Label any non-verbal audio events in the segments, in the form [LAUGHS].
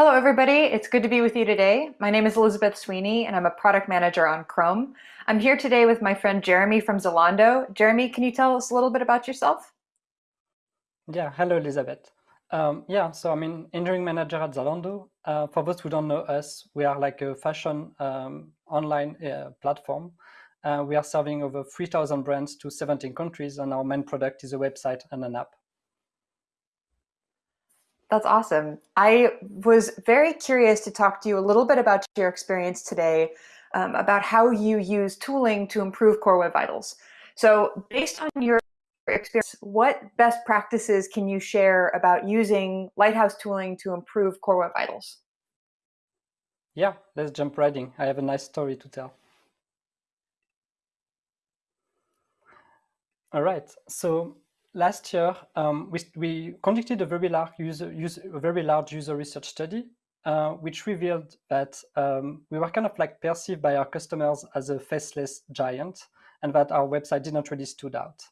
Hello, everybody. It's good to be with you today. My name is Elizabeth Sweeney, and I'm a product manager on Chrome. I'm here today with my friend Jeremy from Zalando. Jeremy, can you tell us a little bit about yourself? Yeah, hello, Elizabeth. Um, yeah, so I'm an engineering manager at Zalando. Uh, for those who don't know us, we are like a fashion um, online uh, platform. Uh, we are serving over 3,000 brands to 17 countries, and our main product is a website and an app. That's awesome. I was very curious to talk to you a little bit about your experience today, um, about how you use tooling to improve Core Web Vitals. So based on your experience, what best practices can you share about using Lighthouse tooling to improve Core Web Vitals? Yeah, let's jump right in. I have a nice story to tell. All right, so last year, um, we, we, conducted a very large user, user, a very large user research study, uh, which revealed that um, we were kind of like perceived by our customers as a faceless giant, and that our website did not really stood out.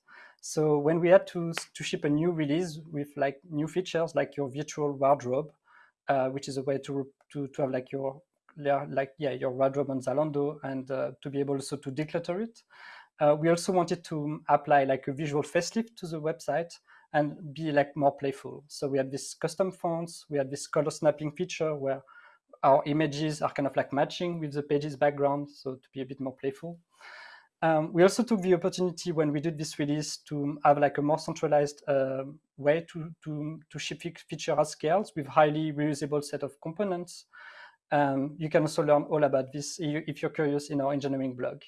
So when we had to to ship a new release with like new features like your virtual wardrobe, uh, which is a way to to to have like your like yeah your wardrobe on Zalando and uh, to be able also to declutter it. Uh, we also wanted to apply like a visual facelift to the website and be like more playful. So we had this custom fonts, we had this color snapping feature where our images are kind of like matching with the page's background, so to be a bit more playful. Um, we also took the opportunity when we did this release to have like a more centralized uh, way to, to, to ship feature at scales with highly reusable set of components. Um, you can also learn all about this if you're curious in our engineering blog.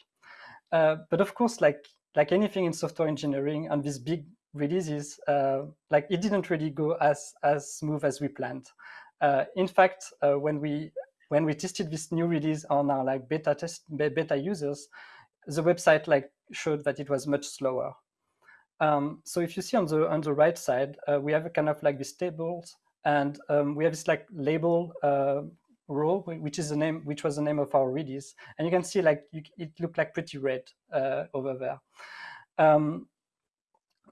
Uh, but of course, like like anything in software engineering and these big releases, uh, like it didn't really go as as smooth as we planned. Uh, in fact, uh, when we when we tested this new release on our like beta test beta users, the website like showed that it was much slower. Um, so if you see on the on the right side, uh, we have a kind of like these tables, and um, we have this like label row, which is the name, which was the name of our release. And you can see like you, it looked like pretty red uh, over there. Um,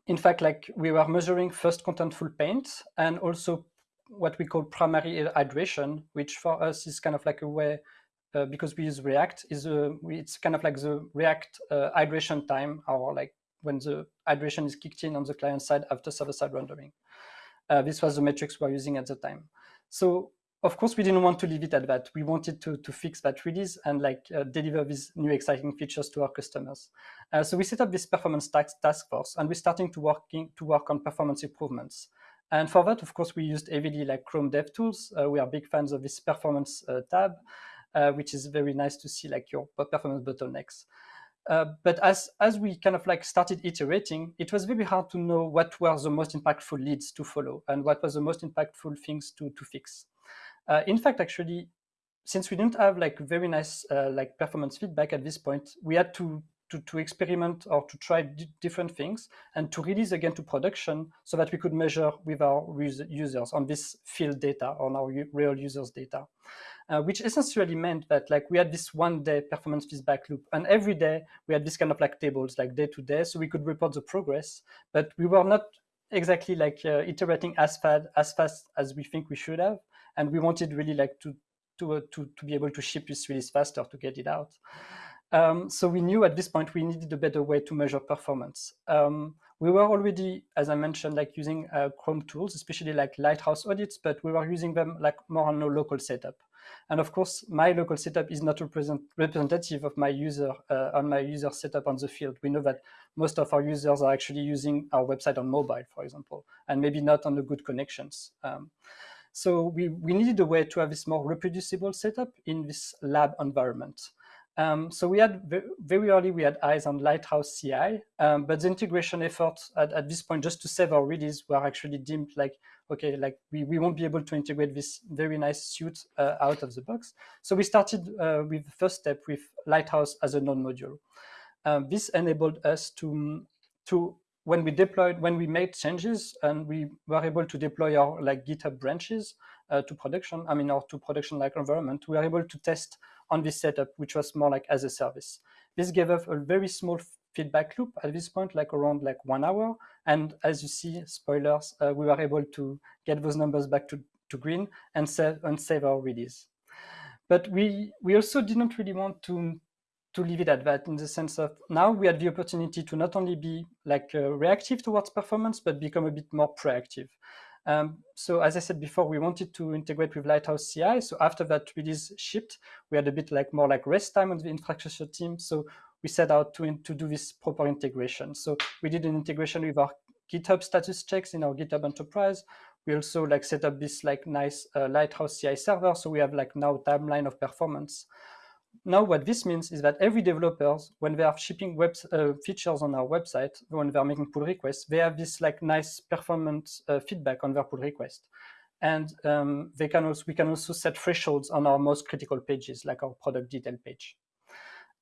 in fact, like we were measuring first contentful paint and also what we call primary hydration, which for us is kind of like a way, uh, because we use React, is a, it's kind of like the React uh, hydration time, or like when the hydration is kicked in on the client side after server-side rendering. Uh, this was the metrics we were using at the time. So of course, we didn't want to leave it at that. We wanted to, to fix that release and like uh, deliver these new exciting features to our customers. Uh, so we set up this performance task, task force and we're starting to working to work on performance improvements. And for that, of course, we used heavily like Chrome DevTools. Uh, we are big fans of this performance uh, tab, uh, which is very nice to see like your performance bottlenecks. Uh, but as, as we kind of like started iterating, it was very hard to know what were the most impactful leads to follow and what was the most impactful things to, to fix. Uh, in fact, actually, since we didn't have like very nice uh, like performance feedback at this point, we had to to, to experiment or to try different things and to release again to production so that we could measure with our users on this field data, on our real users data. Uh, which essentially meant that like we had this one day performance feedback loop and every day we had this kind of like tables like day to day so we could report the progress but we were not exactly like uh, iterating as fast as fast as we think we should have and we wanted really like to to uh, to, to be able to ship this release faster to get it out. Um, so we knew at this point we needed a better way to measure performance. Um, we were already, as I mentioned, like using uh, Chrome tools, especially like Lighthouse audits, but we were using them like more on a local setup. And of course, my local setup is not represent, representative of my user uh, on my user setup on the field. We know that most of our users are actually using our website on mobile, for example, and maybe not on the good connections. Um, so we, we needed a way to have this more reproducible setup in this lab environment. Um, so we had very early, we had eyes on Lighthouse CI, um, but the integration efforts at, at, this point just to save our release were actually deemed like, okay, like we, we won't be able to integrate this very nice suite uh, out of the box. So we started uh, with the first step with Lighthouse as a node module. Um, this enabled us to, to when we deployed, when we made changes and we were able to deploy our like GitHub branches uh, to production, I mean, or to production like environment, we were able to test on this setup, which was more like as a service. This gave us a very small feedback loop at this point, like around like one hour. And as you see, spoilers, uh, we were able to get those numbers back to to green and save, and save our release. But we, we also didn't really want to, to leave it at that in the sense of now we had the opportunity to not only be like uh, reactive towards performance, but become a bit more proactive. Um, so as I said before, we wanted to integrate with Lighthouse CI. So after that release shipped, we had a bit like more like rest time on the infrastructure team. So we set out to, to do this proper integration. So we did an integration with our GitHub status checks in our GitHub Enterprise. We also like set up this like nice uh, Lighthouse CI server. So we have like now timeline of performance. Now what this means is that every developers, when they are shipping web uh, features on our website, when they're making pull requests, they have this like nice performance uh, feedback on their pull request. And um, they can also, we can also set thresholds on our most critical pages, like our product detail page.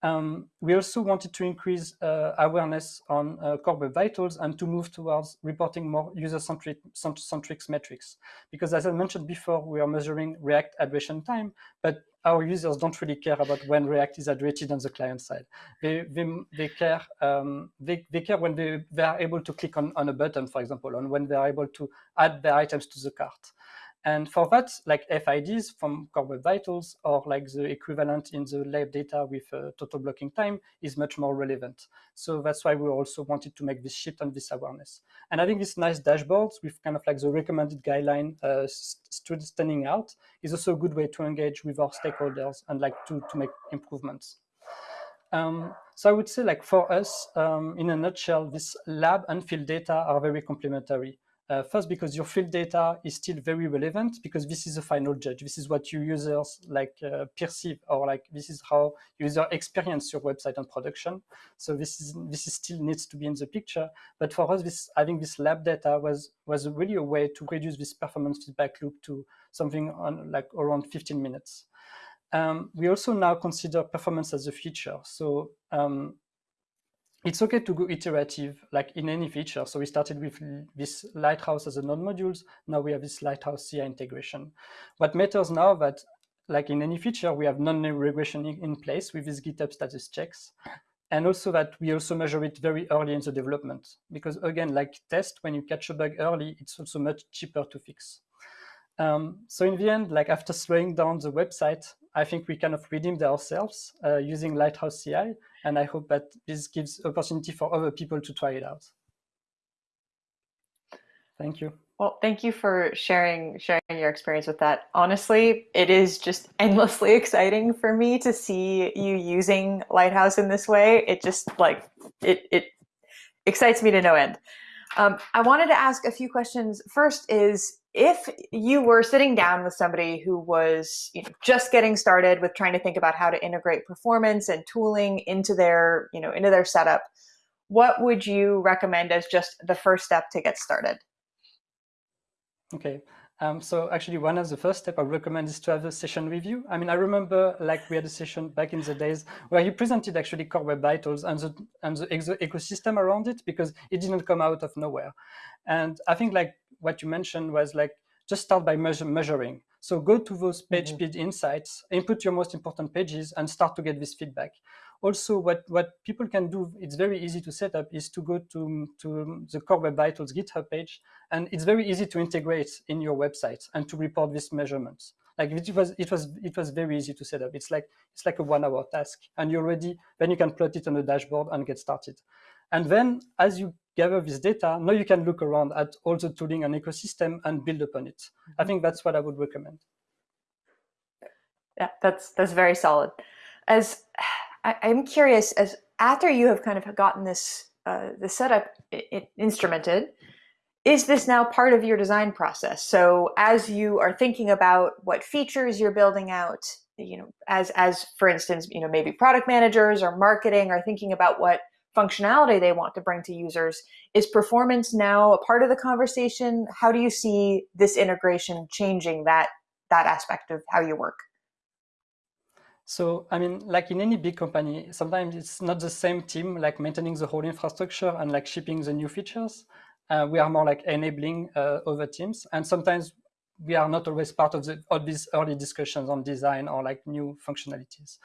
Um, we also wanted to increase uh, awareness on uh, core web vitals and to move towards reporting more user-centric centric metrics. Because as I mentioned before, we are measuring React address time, but our users don't really care about when React is addressed on the client side. They, they, they care um, they, they care when they, they are able to click on, on a button, for example, and when they are able to add their items to the cart. And for that, like FIDs from Core Web Vitals or like the equivalent in the lab data with uh, total blocking time is much more relevant. So that's why we also wanted to make this shift and this awareness. And think this nice dashboards with kind of like the recommended guideline uh, standing out is also a good way to engage with our stakeholders and like to, to make improvements. Um, so I would say like for us, um, in a nutshell, this lab and field data are very complementary. Uh, first, because your field data is still very relevant because this is the final judge. This is what your users like uh, perceive or like this is how user experience your website and production. So this is this is still needs to be in the picture. But for us, this having this lab data was was really a way to reduce this performance feedback loop to something on like around 15 minutes. Um, we also now consider performance as a feature. So um, it's okay to go iterative, like in any feature. So we started with this Lighthouse as a node modules. Now we have this Lighthouse CI integration. What matters now that, like in any feature, we have non-regression in place with these GitHub status checks. And also that we also measure it very early in the development. Because again, like test, when you catch a bug early, it's also much cheaper to fix. Um, so in the end, like after slowing down the website, I think we kind of redeemed ourselves uh, using Lighthouse CI and I hope that this gives opportunity for other people to try it out. Thank you. Well, thank you for sharing sharing your experience with that. Honestly, it is just endlessly [LAUGHS] exciting for me to see you using Lighthouse in this way. It just like it it excites me to no end. Um, I wanted to ask a few questions. First is if you were sitting down with somebody who was you know, just getting started with trying to think about how to integrate performance and tooling into their, you know, into their setup, what would you recommend as just the first step to get started? Okay. Um, so actually, one of the first step I recommend is to have a session review. I mean, I remember like we had a session back in the days where you presented actually Core Web Vitals and the and the ecosystem around it because it didn't come out of nowhere. And I think like what you mentioned was like just start by measure, measuring. So go to those page mm -hmm. speed insights, input your most important pages, and start to get this feedback. Also, what, what people can do, it's very easy to set up, is to go to, to the Core Web Vitals GitHub page, and it's very easy to integrate in your website and to report these measurements. Like it was, it was, it was very easy to set up. It's like it's like a one-hour task, and you already then you can plot it on a dashboard and get started. And then as you gather this data, now you can look around at all the tooling and ecosystem and build upon it. I mm-hmm. think that's what I would recommend. Yeah, that's that's very solid. As I, am curious, as after you have kind of gotten this uh, the setup it, instrumented, is this now part of your design process? So as you are thinking about what features you're building out, you know, as as for instance, you know, maybe product managers or marketing are thinking about what functionality they want to bring to users. Is performance now a part of the conversation? How do you see this integration changing that, that aspect of how you work? So, I mean, like in any big company, sometimes it's not the same team, like maintaining the whole infrastructure and like shipping the new features. Uh, we are more like enabling uh, other teams. And sometimes we are not always part of, the, of these early discussions on design or like new functionalities.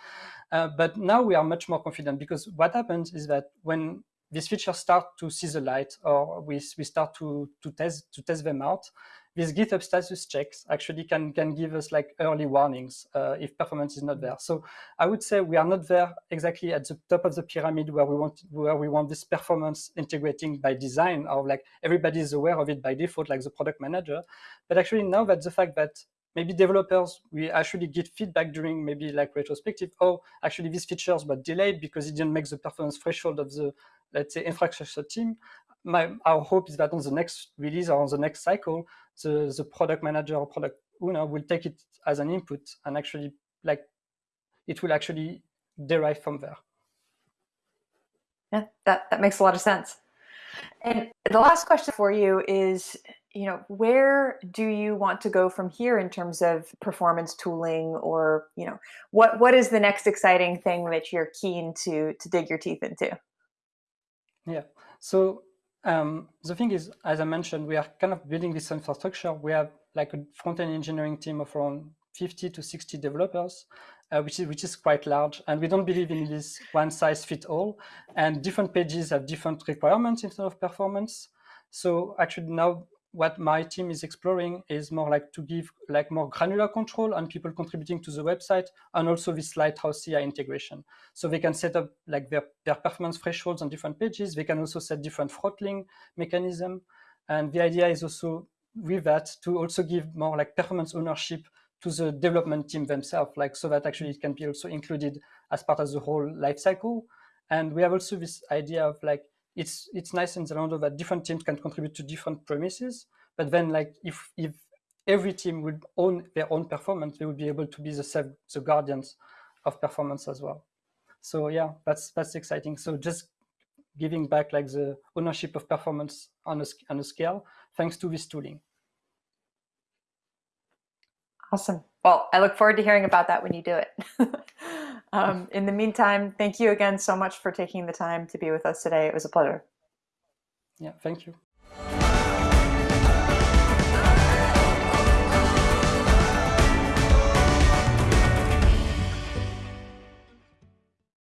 Uh, but now we are much more confident because what happens is that when these features start to see the light or we, we start to, to, test, to test them out, these GitHub status checks actually can, can give us like early warnings uh, if performance is not there. So I would say we are not there exactly at the top of the pyramid where we want where we want this performance integrating by design or like everybody is aware of it by default, like the product manager. But actually now that the fact that maybe developers, we actually get feedback during maybe like retrospective, oh, actually these features were delayed because it didn't make the performance threshold of the, let's say, infrastructure team my our hope is that on the next release or on the next cycle, the the product manager or product owner will take it as an input and actually like it will actually derive from there. Yeah, that that makes a lot of sense. And the last question for you is, you know, where do you want to go from here in terms of performance tooling or, you know, what what is the next exciting thing that you're keen to to dig your teeth into? Yeah. So um, the thing is, as I mentioned, we are kind of building this infrastructure. We have like a front-end engineering team of around 50 to 60 developers, uh, which is which is quite large. And we don't believe in this one size fit all. And different pages have different requirements in terms of performance. So actually now what my team is exploring is more like to give like more granular control on people contributing to the website and also this Lighthouse CI integration. So they can set up like their, their performance thresholds on different pages. They can also set different throttling mechanism. And the idea is also with that to also give more like performance ownership to the development team themselves, like so that actually it can be also included as part of the whole lifecycle. And we have also this idea of like it's it's nice in Zalando that different teams can contribute to different premises. But then, like if if every team would own their own performance, they would be able to be the self, the guardians of performance as well. So yeah, that's that's exciting. So just giving back like the ownership of performance on a on a scale thanks to this tooling. Awesome. Well, I look forward to hearing about that when you do it. [LAUGHS] um, in the meantime, thank you again so much for taking the time to be with us today. It was a pleasure. Yeah, thank you.